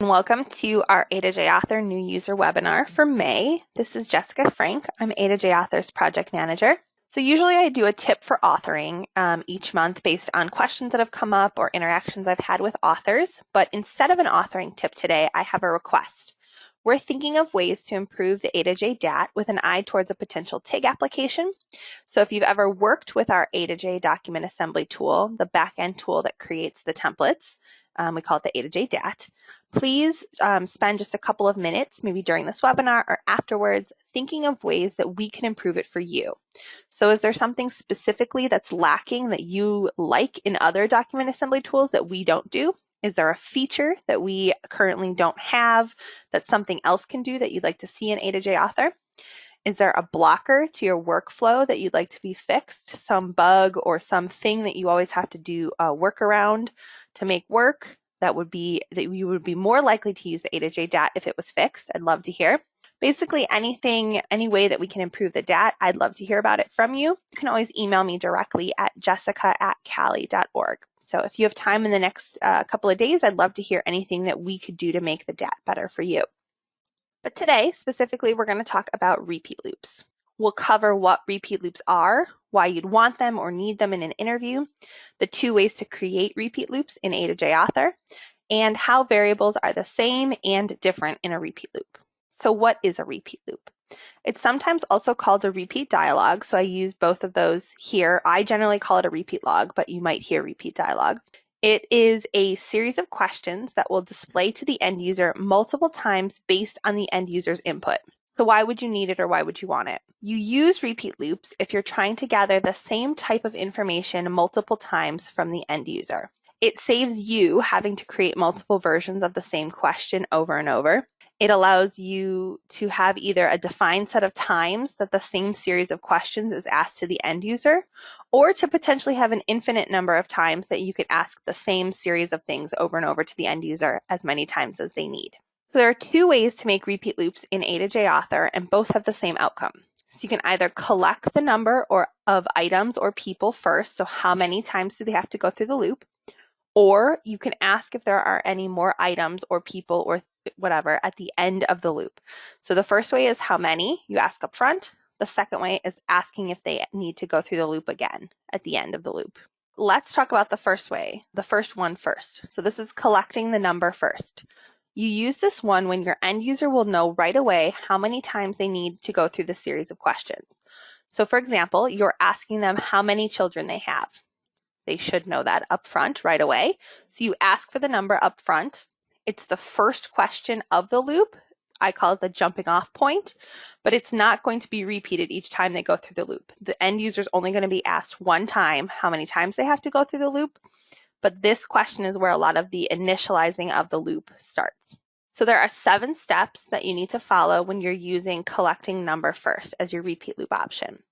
Welcome to our A to J Author new user webinar for May. This is Jessica Frank. I'm A to J Author's project manager. So usually I do a tip for authoring um, each month based on questions that have come up or interactions I've had with authors. But instead of an authoring tip today, I have a request. We're thinking of ways to improve the A to J DAT with an eye towards a potential TIG application. So if you've ever worked with our A to J document assembly tool, the backend tool that creates the templates, um, we call it the A to J DAT, please um, spend just a couple of minutes, maybe during this webinar or afterwards, thinking of ways that we can improve it for you. So is there something specifically that's lacking that you like in other document assembly tools that we don't do? Is there a feature that we currently don't have that something else can do that you'd like to see in A to J Author? Is there a blocker to your workflow that you'd like to be fixed? Some bug or something that you always have to do a workaround to make work that would be that you would be more likely to use the A to J DAT if it was fixed. I'd love to hear. Basically anything, any way that we can improve the DAT, I'd love to hear about it from you. You can always email me directly at jessica at cali.org. So if you have time in the next uh, couple of days, I'd love to hear anything that we could do to make the DAT better for you. But today, specifically, we're going to talk about repeat loops. We'll cover what repeat loops are, why you'd want them or need them in an interview, the two ways to create repeat loops in A to J Author, and how variables are the same and different in a repeat loop. So what is a repeat loop? It's sometimes also called a repeat dialog, so I use both of those here. I generally call it a repeat log, but you might hear repeat dialog. It is a series of questions that will display to the end user multiple times based on the end user's input. So why would you need it or why would you want it? You use repeat loops if you're trying to gather the same type of information multiple times from the end user. It saves you having to create multiple versions of the same question over and over. It allows you to have either a defined set of times that the same series of questions is asked to the end user, or to potentially have an infinite number of times that you could ask the same series of things over and over to the end user as many times as they need. So there are two ways to make repeat loops in A to J Author, and both have the same outcome. So you can either collect the number or of items or people first, so how many times do they have to go through the loop, or you can ask if there are any more items or people or whatever at the end of the loop. So the first way is how many you ask up front. The second way is asking if they need to go through the loop again at the end of the loop. Let's talk about the first way, the first one first. So this is collecting the number first. You use this one when your end user will know right away how many times they need to go through the series of questions. So for example, you're asking them how many children they have. They should know that up front right away. So you ask for the number up front. It's the first question of the loop. I call it the jumping off point, but it's not going to be repeated each time they go through the loop. The end user is only going to be asked one time how many times they have to go through the loop, but this question is where a lot of the initializing of the loop starts. So there are seven steps that you need to follow when you're using collecting number first as your repeat loop option.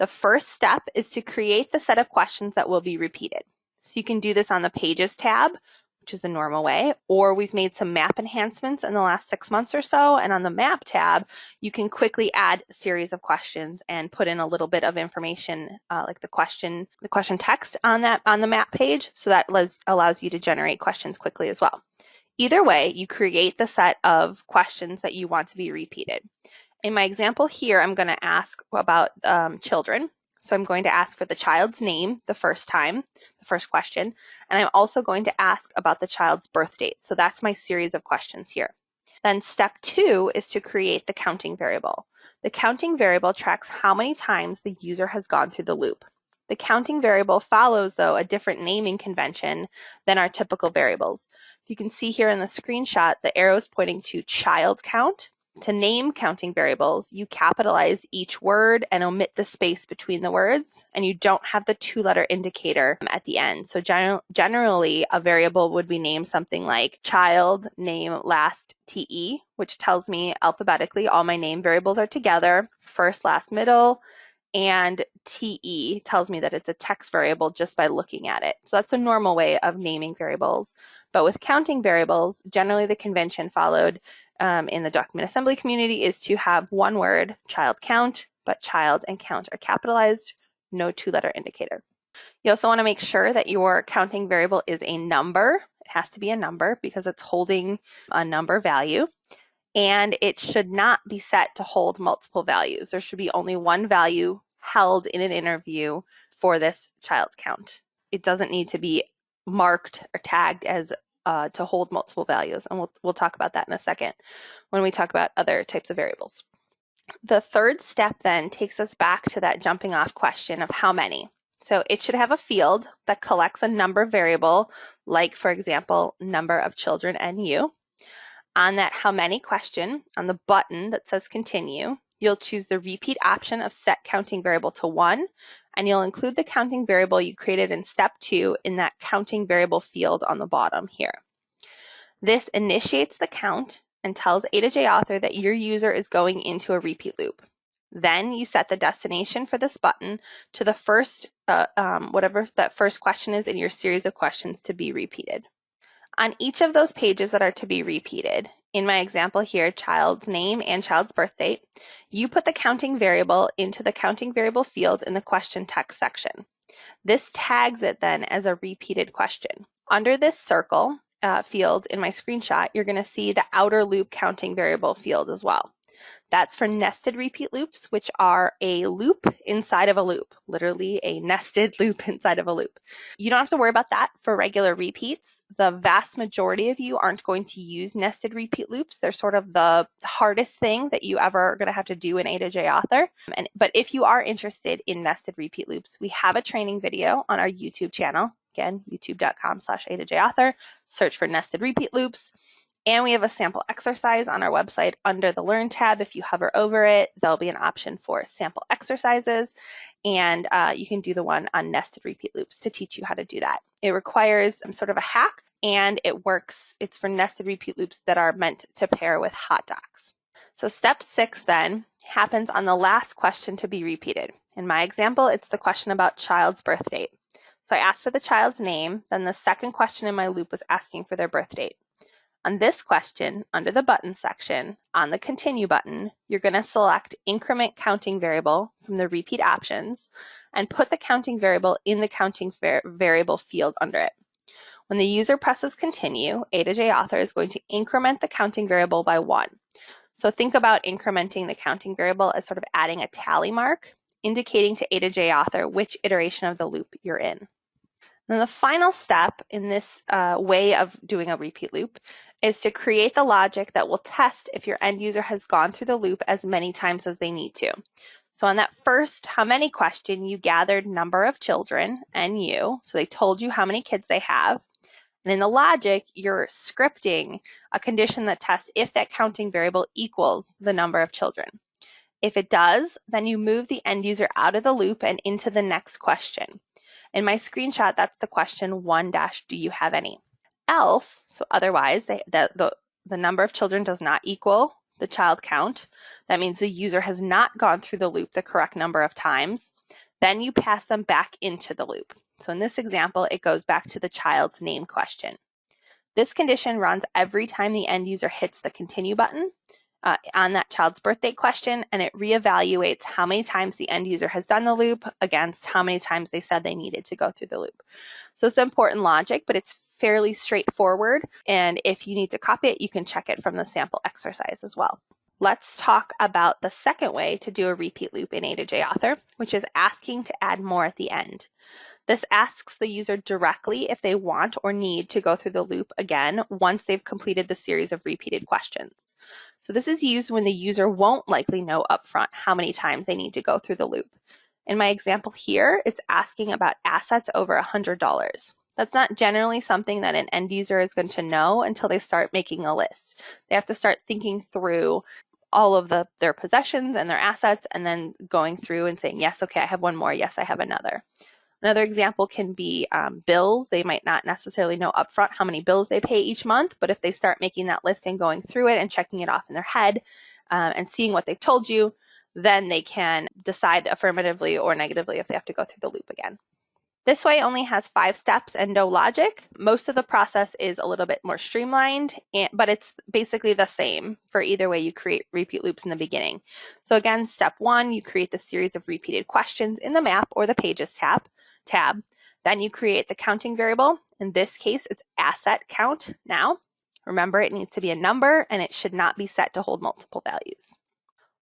The first step is to create the set of questions that will be repeated. So you can do this on the Pages tab, which is the normal way, or we've made some map enhancements in the last six months or so. And on the map tab, you can quickly add a series of questions and put in a little bit of information, uh, like the question, the question text on that on the map page. So that allows you to generate questions quickly as well. Either way, you create the set of questions that you want to be repeated. In my example here, I'm going to ask about um, children. So I'm going to ask for the child's name the first time, the first question, and I'm also going to ask about the child's birth date. So that's my series of questions here. Then step two is to create the counting variable. The counting variable tracks how many times the user has gone through the loop. The counting variable follows, though, a different naming convention than our typical variables. You can see here in the screenshot, the arrows pointing to child count to name counting variables, you capitalize each word and omit the space between the words, and you don't have the two-letter indicator at the end. So gen generally, a variable would be named something like child name last TE, which tells me alphabetically all my name variables are together, first, last, middle, and TE tells me that it's a text variable just by looking at it. So that's a normal way of naming variables. But with counting variables, generally the convention followed um, in the document assembly community is to have one word, child count, but child and count are capitalized, no two letter indicator. You also want to make sure that your counting variable is a number. It has to be a number because it's holding a number value. And it should not be set to hold multiple values. There should be only one value held in an interview for this child's count. It doesn't need to be marked or tagged as uh, to hold multiple values. And we'll, we'll talk about that in a second when we talk about other types of variables. The third step then takes us back to that jumping off question of how many. So it should have a field that collects a number variable, like for example, number of children NU. On that how many question, on the button that says continue, you'll choose the repeat option of set counting variable to one, and you'll include the counting variable you created in step two in that counting variable field on the bottom here. This initiates the count and tells A to J author that your user is going into a repeat loop. Then you set the destination for this button to the first, uh, um, whatever that first question is in your series of questions to be repeated. On each of those pages that are to be repeated, in my example here, child's name and child's birth date, you put the counting variable into the counting variable field in the question text section. This tags it then as a repeated question. Under this circle uh, field in my screenshot, you're going to see the outer loop counting variable field as well. That's for nested repeat loops, which are a loop inside of a loop, literally a nested loop inside of a loop. You don't have to worry about that for regular repeats. The vast majority of you aren't going to use nested repeat loops. They're sort of the hardest thing that you ever are going to have to do in A to J author. And, but if you are interested in nested repeat loops, we have a training video on our YouTube channel. Again, youtube.com slash A to J author. Search for nested repeat loops. And we have a sample exercise on our website under the Learn tab. If you hover over it, there'll be an option for sample exercises, and uh, you can do the one on nested repeat loops to teach you how to do that. It requires um, sort of a hack, and it works. It's for nested repeat loops that are meant to pair with HotDocs. So step six then happens on the last question to be repeated. In my example, it's the question about child's birth date. So I asked for the child's name, then the second question in my loop was asking for their birth date. On this question, under the button section, on the continue button, you're going to select increment counting variable from the repeat options and put the counting variable in the counting variable field under it. When the user presses continue, A to J author is going to increment the counting variable by one. So think about incrementing the counting variable as sort of adding a tally mark, indicating to A to J author which iteration of the loop you're in. Then the final step in this uh, way of doing a repeat loop is to create the logic that will test if your end user has gone through the loop as many times as they need to. So on that first how many question, you gathered number of children, NU, so they told you how many kids they have. And in the logic, you're scripting a condition that tests if that counting variable equals the number of children. If it does, then you move the end user out of the loop and into the next question. In my screenshot, that's the question one dash, do you have any? Else, so otherwise, they, the, the, the number of children does not equal the child count. That means the user has not gone through the loop the correct number of times. Then you pass them back into the loop. So in this example, it goes back to the child's name question. This condition runs every time the end user hits the continue button uh, on that child's birthday question and it reevaluates how many times the end user has done the loop against how many times they said they needed to go through the loop. So it's important logic, but it's fairly straightforward. And if you need to copy it, you can check it from the sample exercise as well. Let's talk about the second way to do a repeat loop in A to J author, which is asking to add more at the end. This asks the user directly if they want or need to go through the loop again once they've completed the series of repeated questions. So this is used when the user won't likely know upfront how many times they need to go through the loop. In my example here, it's asking about assets over $100. That's not generally something that an end user is going to know until they start making a list. They have to start thinking through all of the their possessions and their assets and then going through and saying, yes, okay, I have one more. Yes, I have another. Another example can be um, bills. They might not necessarily know upfront how many bills they pay each month, but if they start making that list and going through it and checking it off in their head um, and seeing what they've told you, then they can decide affirmatively or negatively if they have to go through the loop again. This way only has five steps and no logic. Most of the process is a little bit more streamlined, but it's basically the same for either way you create repeat loops in the beginning. So again, step one, you create the series of repeated questions in the map or the pages tab tab. Then you create the counting variable. In this case, it's asset count now. Remember, it needs to be a number and it should not be set to hold multiple values.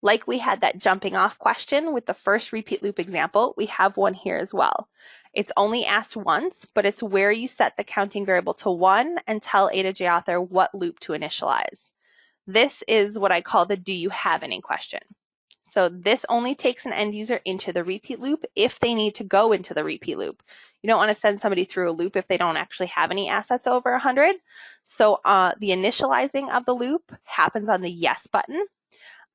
Like we had that jumping off question with the first repeat loop example, we have one here as well. It's only asked once, but it's where you set the counting variable to one and tell A to J author what loop to initialize. This is what I call the do you have any question. So this only takes an end user into the repeat loop if they need to go into the repeat loop. You don't want to send somebody through a loop if they don't actually have any assets over 100. So uh, the initializing of the loop happens on the yes button.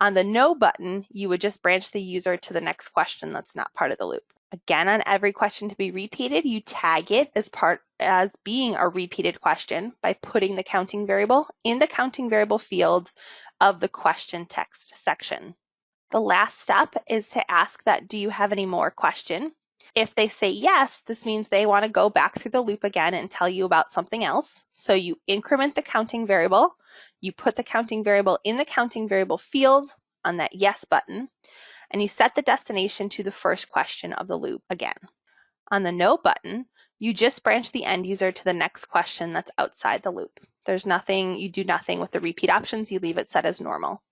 On the no button, you would just branch the user to the next question that's not part of the loop. Again, on every question to be repeated, you tag it as part as being a repeated question by putting the counting variable in the counting variable field of the question text section. The last step is to ask that do you have any more question? If they say yes, this means they want to go back through the loop again and tell you about something else. So you increment the counting variable, you put the counting variable in the counting variable field on that yes button, and you set the destination to the first question of the loop again. On the no button, you just branch the end user to the next question that's outside the loop. There's nothing, you do nothing with the repeat options, you leave it set as normal.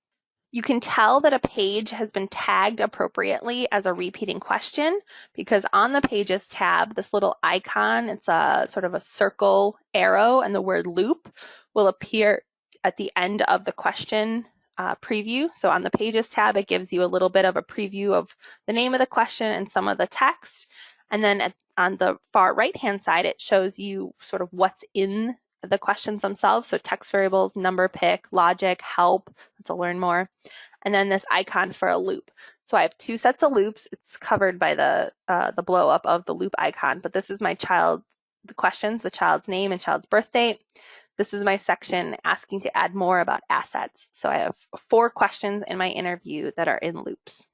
You can tell that a page has been tagged appropriately as a repeating question because on the Pages tab, this little icon, it's a sort of a circle arrow and the word loop will appear at the end of the question uh, preview. So on the Pages tab, it gives you a little bit of a preview of the name of the question and some of the text. And then at, on the far right-hand side, it shows you sort of what's in the questions themselves. So text variables, number pick, logic, help, to learn more. And then this icon for a loop. So I have two sets of loops. It's covered by the uh, the blow up of the loop icon, but this is my child, the questions, the child's name and child's birth date. This is my section asking to add more about assets. So I have four questions in my interview that are in loops.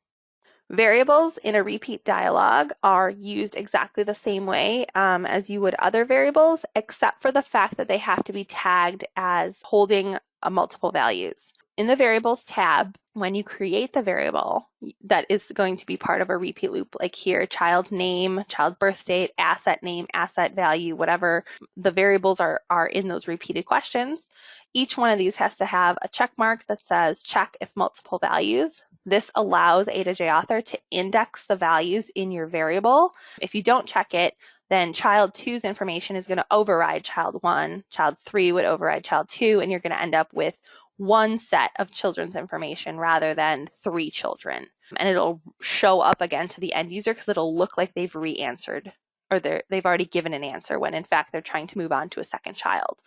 Variables in a repeat dialog are used exactly the same way um, as you would other variables, except for the fact that they have to be tagged as holding a multiple values. In the variables tab, when you create the variable that is going to be part of a repeat loop, like here, child name, child birth date, asset name, asset value, whatever the variables are, are in those repeated questions, each one of these has to have a check mark that says check if multiple values. This allows A to J author to index the values in your variable. If you don't check it, then child two's information is going to override child one, child three would override child two, and you're going to end up with one set of children's information rather than three children. And it'll show up again to the end user because it'll look like they've re-answered or they've already given an answer when in fact they're trying to move on to a second child.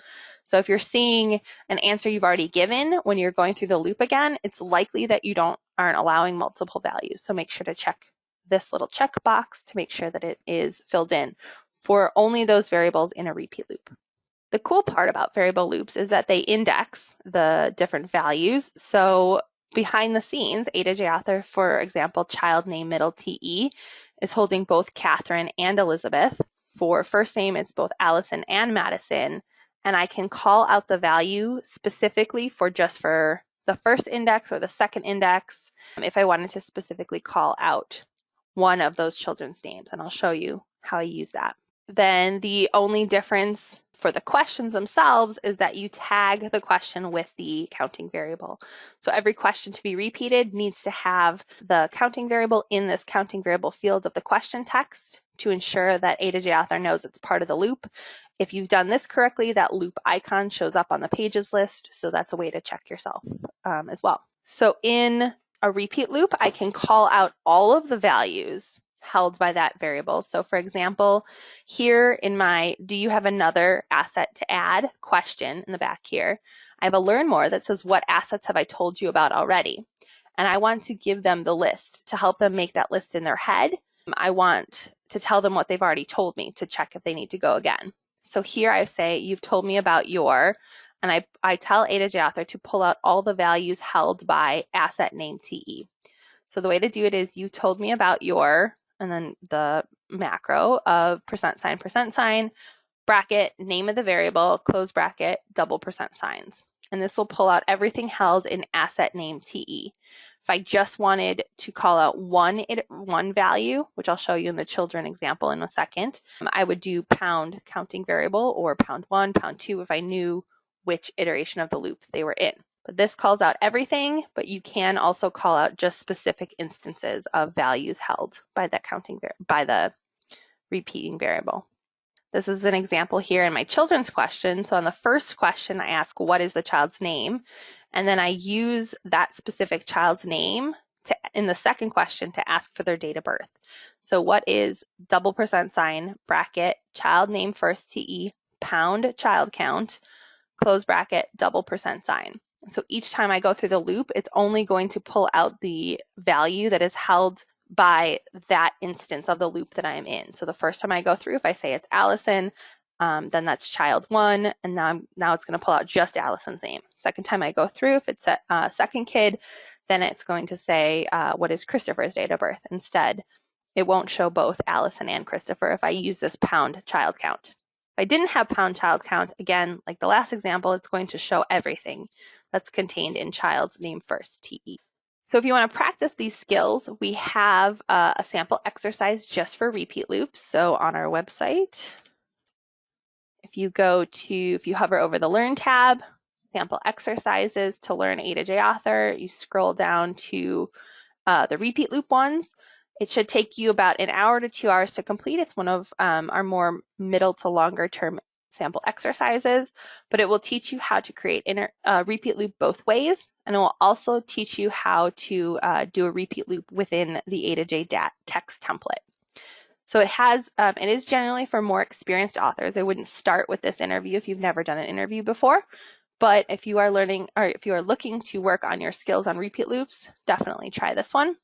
So if you're seeing an answer you've already given when you're going through the loop again, it's likely that you don't aren't allowing multiple values. So make sure to check this little checkbox to make sure that it is filled in for only those variables in a repeat loop. The cool part about variable loops is that they index the different values. So behind the scenes, A to J author, for example, child name middle TE is holding both Catherine and Elizabeth. For first name, it's both Allison and Madison. And I can call out the value specifically for just for the first index or the second index um, if I wanted to specifically call out one of those children's names. And I'll show you how I use that then the only difference for the questions themselves is that you tag the question with the counting variable. So every question to be repeated needs to have the counting variable in this counting variable field of the question text to ensure that A to J author knows it's part of the loop. If you've done this correctly, that loop icon shows up on the pages list. So that's a way to check yourself um, as well. So in a repeat loop, I can call out all of the values held by that variable. So for example, here in my do you have another asset to add question in the back here, I have a learn more that says what assets have I told you about already? And I want to give them the list to help them make that list in their head. I want to tell them what they've already told me to check if they need to go again. So here I say, you've told me about your, and I, I tell A to J author to pull out all the values held by asset name TE. So the way to do it is you told me about your and then the macro of percent sign, percent sign, bracket, name of the variable, close bracket, double percent signs. And this will pull out everything held in asset name TE. If I just wanted to call out one, one value, which I'll show you in the children example in a second, um, I would do pound counting variable or pound one, pound two if I knew which iteration of the loop they were in. But this calls out everything, but you can also call out just specific instances of values held by the counting by the repeating variable. This is an example here in my children's question. So on the first question, I ask, what is the child's name? And then I use that specific child's name to, in the second question to ask for their date of birth. So what is double percent sign, bracket, child name first TE, pound child count, close bracket, double percent sign. So each time I go through the loop, it's only going to pull out the value that is held by that instance of the loop that I'm in. So the first time I go through, if I say it's Allison, um, then that's child one, and now I'm, now it's going to pull out just Allison's name. Second time I go through, if it's a uh, second kid, then it's going to say uh, what is Christopher's date of birth instead. It won't show both Allison and Christopher if I use this pound child count. If I didn't have pound child count, again, like the last example, it's going to show everything that's contained in child's name first, TE. So if you want to practice these skills, we have uh, a sample exercise just for repeat loops. So on our website, if you go to, if you hover over the Learn tab, sample exercises to learn A to J author, you scroll down to uh, the repeat loop ones. It should take you about an hour to two hours to complete. It's one of um, our more middle to longer term sample exercises, but it will teach you how to create inter, uh, repeat loop both ways, and it will also teach you how to uh, do a repeat loop within the A to J DAT text template. So it has, um, it is generally for more experienced authors. I wouldn't start with this interview if you've never done an interview before, but if you are learning or if you are looking to work on your skills on repeat loops, definitely try this one.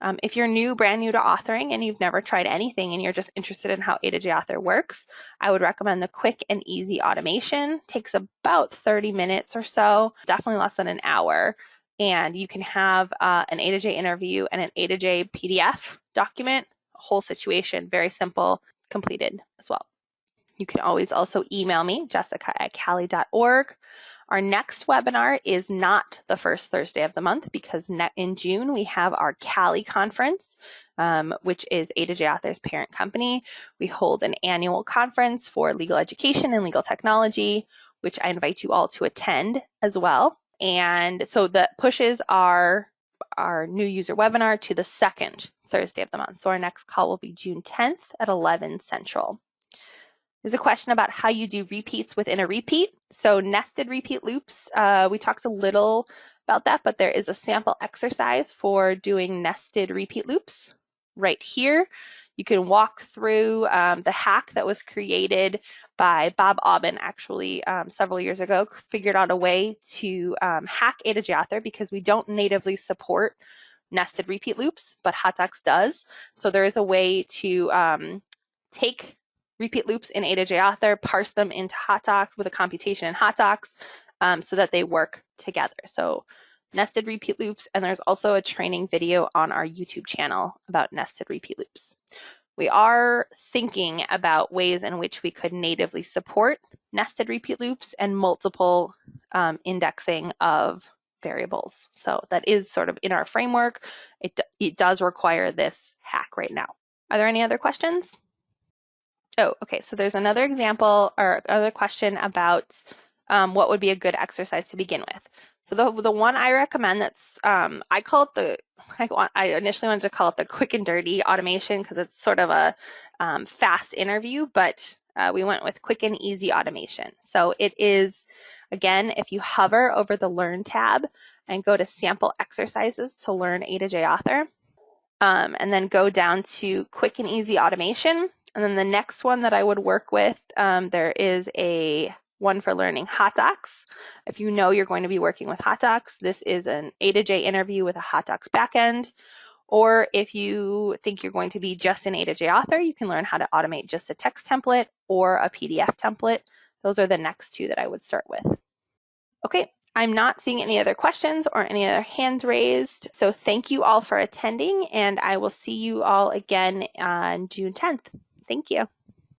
Um, if you're new, brand new to authoring, and you've never tried anything and you're just interested in how A to J Author works, I would recommend the quick and easy automation. Takes about 30 minutes or so, definitely less than an hour. And you can have uh, an A to J interview and an A to J PDF document, whole situation, very simple, completed as well. You can always also email me, jessica at cali.org. Our next webinar is not the first Thursday of the month because in June we have our CALI conference, um, which is A to J Authors parent company. We hold an annual conference for legal education and legal technology, which I invite you all to attend as well. And so the pushes are our new user webinar to the second Thursday of the month. So our next call will be June 10th at 11 Central. There's a question about how you do repeats within a repeat. So nested repeat loops, uh, we talked a little about that, but there is a sample exercise for doing nested repeat loops right here. You can walk through um, the hack that was created by Bob Aubin actually um, several years ago, figured out a way to um, hack A to J because we don't natively support nested repeat loops, but HotDocs does. So there is a way to um, take repeat loops in A to J author, parse them into HotDocs with a computation in HotDocs um, so that they work together. So nested repeat loops, and there's also a training video on our YouTube channel about nested repeat loops. We are thinking about ways in which we could natively support nested repeat loops and multiple um, indexing of variables. So that is sort of in our framework. It, it does require this hack right now. Are there any other questions? Oh, okay. So there's another example or another question about um, what would be a good exercise to begin with. So the the one I recommend that's um, I call it the I, want, I initially wanted to call it the quick and dirty automation because it's sort of a um, fast interview, but uh, we went with quick and easy automation. So it is again if you hover over the Learn tab and go to sample exercises to learn A to J Author, um, and then go down to quick and easy automation and then the next one that I would work with, um, there is a one for learning HotDocs. If you know you're going to be working with HotDocs, this is an A to J interview with a HotDocs backend. Or if you think you're going to be just an A to J author, you can learn how to automate just a text template or a PDF template. Those are the next two that I would start with. Okay, I'm not seeing any other questions or any other hands raised. So thank you all for attending and I will see you all again on June 10th. Thank you.